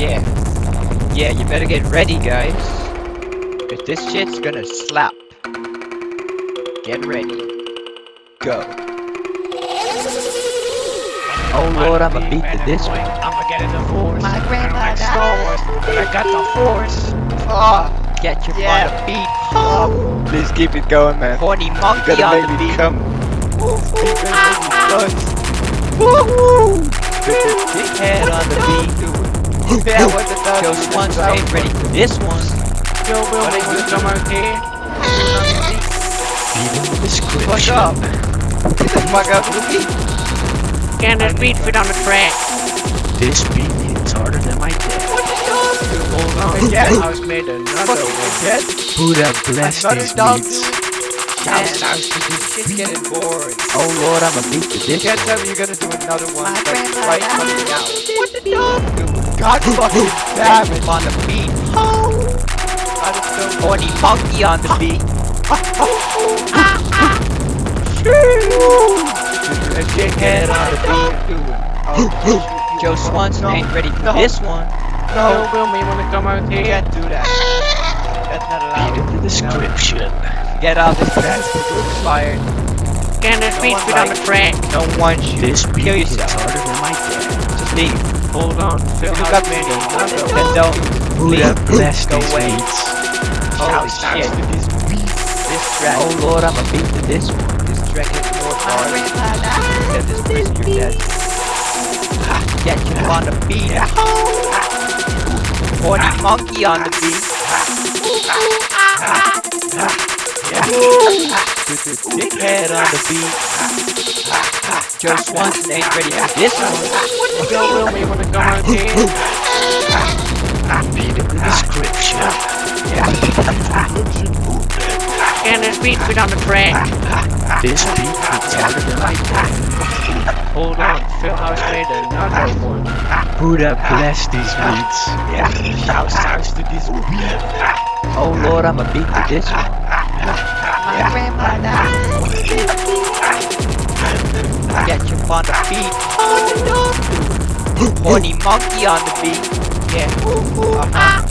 Yeah. Yeah, you better get ready, guys. Cause this shit's gonna slap. Get ready. Go. Oh lord, I'ma beat to this one. I'ma get in the force. My grandma Like Star died. Wars, but I got the force. Oh, get your Yeah. on beat. Oh, Please keep it going, man. horny You monkey gotta on make the me beat. come. Dickhead on the beat. Yeah, what the dog? Joe Swanson ain't ready for this one. Joe Will What make is me it? come out here. What's up? Get the fuck up. Can this beat fit on the track? This beat hits harder than my dad. Oh, Hold on. Yeah, I was made another one. Buddha bless Another these dog beats. Man, shit's getting boring. Oh lord, I'ma beat to this Can't tell me you're gonna do another one. My like, grandma right coming out. What the dog do? God fucking damn it. on the beat. Oh. I just don't Horny monkey on the beat. A dickhead on the beat. Oh, Joe Swanson ain't ready for No. this one. Joe Will me wanna come out You here. can't do that. That's not allowed. Beat in the description. Get off this bed. Fired. Can this beat one fit on the likes track? No one shoot. This beat Kill hits yourself. harder than my dad. Just leave. Hold on. Phil Look I up was made another Then one. don't. Leave. bless Go away. beats. Oh shit. this beat. This track. Oh lord, I'ma beat to this one. This track is more hard grandma died. than this prisoner dead. Get you on the beat. Horny ah. monkey on the beat. Dickhead on the beat. Joe Swanson ain't ready for this one. Joe Will me wanna come out here. Beat in the description. Can this beat fit on the track? This beat hits harder than my dad. Hold on. Phil House made another one. Buddha bless these beats. Yeah, shout out to this beat. Oh lord, I'ma beat to this one. My grandma Get you on the beat. Horny monkey on the beat. Yeah. Uh-huh.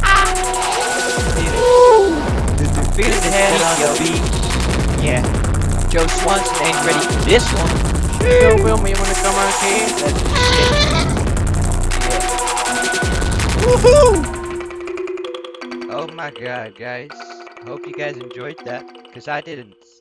Feel the head on the beat. Yeah. Joe Swanson ain't ready for this one. Joe Will me wanna come out here. Woohoo! Oh my god, guys. Hope you guys enjoyed that. Because I didn't.